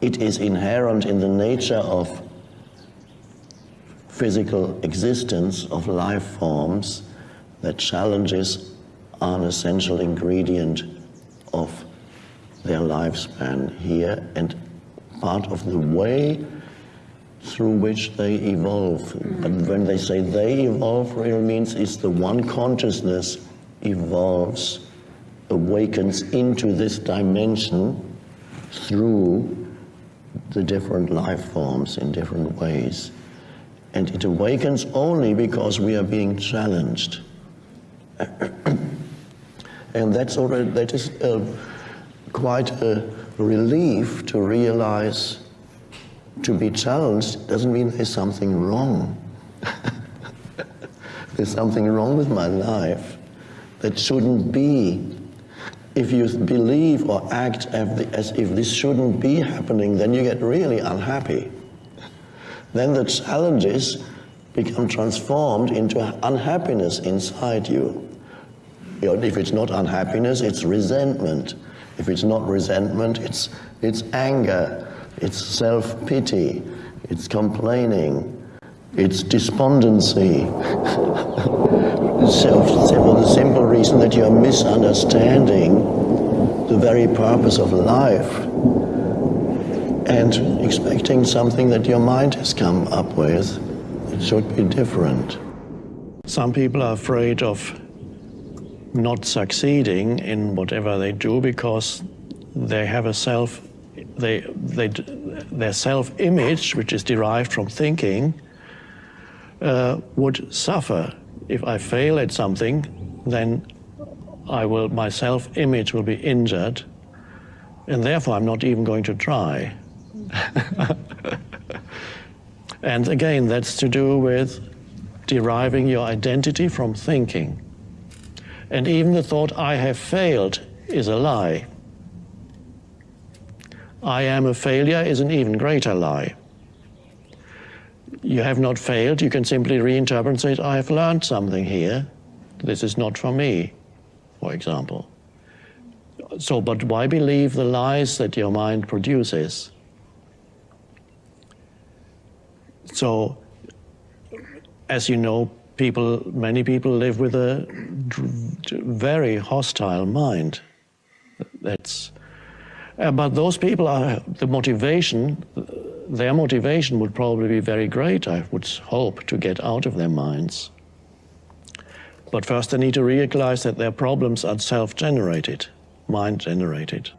it is inherent in the nature of physical existence of life forms that challenges are an essential ingredient of their lifespan here and part of the way through which they evolve. But when they say they evolve, really means is the one consciousness evolves, awakens into this dimension through the different life forms in different ways. And it awakens only because we are being challenged. and that's already, that is uh, quite a relief to realize to be challenged doesn't mean there's something wrong. there's something wrong with my life that shouldn't be. If you believe or act as if this shouldn't be happening, then you get really unhappy. Then the challenges become transformed into unhappiness inside you. If it's not unhappiness, it's resentment. If it's not resentment, it's, it's anger, it's self-pity, it's complaining, it's despondency. for the simple reason that you're misunderstanding the very purpose of life and expecting something that your mind has come up with. It should be different. Some people are afraid of not succeeding in whatever they do because they have a self, they, they, their self-image, which is derived from thinking, uh, would suffer. If I fail at something, then I will, my self-image will be injured, and therefore I'm not even going to try. and again, that's to do with deriving your identity from thinking. And even the thought, I have failed, is a lie. I am a failure is an even greater lie. You have not failed, you can simply reinterpret and say, I have learned something here. This is not for me, for example. So, but why believe the lies that your mind produces? So, as you know, people, many people live with a very hostile mind. That's, uh, but those people are, the motivation, their motivation would probably be very great, I would hope, to get out of their minds. But first they need to realize that their problems are self-generated, mind-generated.